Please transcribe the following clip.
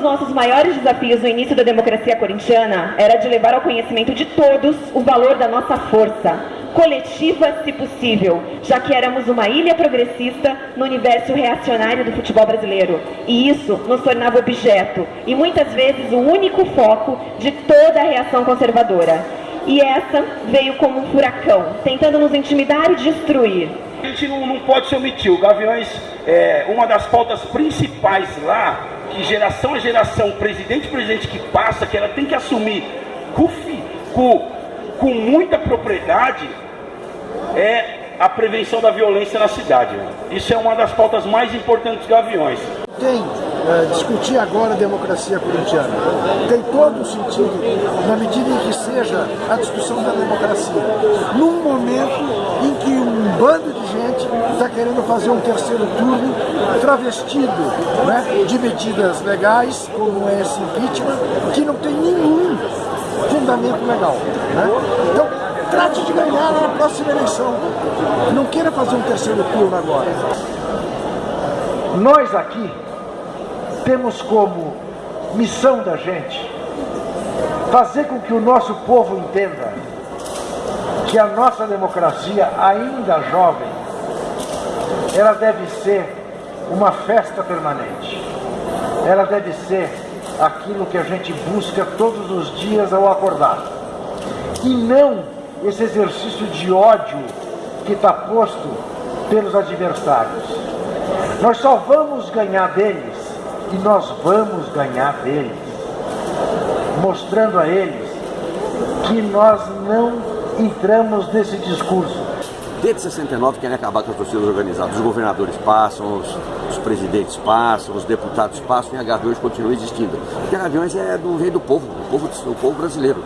dos nossos maiores desafios no início da democracia corintiana era de levar ao conhecimento de todos o valor da nossa força, coletiva se possível, já que éramos uma ilha progressista no universo reacionário do futebol brasileiro. E isso nos tornava objeto e muitas vezes o único foco de toda a reação conservadora. E essa veio como um furacão, tentando nos intimidar e destruir. A gente não, não pode se omitir. O Gaviões, é, uma das pautas principais lá, que geração a geração, presidente presidente que passa, que ela tem que assumir com, com, com muita propriedade, é a prevenção da violência na cidade. Isso é uma das pautas mais importantes dos Gaviões. Tem é, discutir agora a democracia corintiana. Tem todo o sentido, na medida em que seja a discussão da democracia. Num momento em que bando de gente está querendo fazer um terceiro turno travestido né, de medidas legais, como esse impeachment, que não tem nenhum fundamento legal. Né? Então, trate de ganhar na próxima eleição. Não queira fazer um terceiro turno agora. Nós aqui temos como missão da gente fazer com que o nosso povo entenda que a nossa democracia, ainda jovem, ela deve ser uma festa permanente. Ela deve ser aquilo que a gente busca todos os dias ao acordar. E não esse exercício de ódio que está posto pelos adversários. Nós só vamos ganhar deles e nós vamos ganhar deles, mostrando a eles que nós não entramos nesse discurso. Desde 69 querem acabar com as torcidas organizadas. Os governadores passam, os, os presidentes passam, os deputados passam e a Gaviões continua existindo. Porque a Gaviões é do rei do povo, do povo, do povo brasileiro.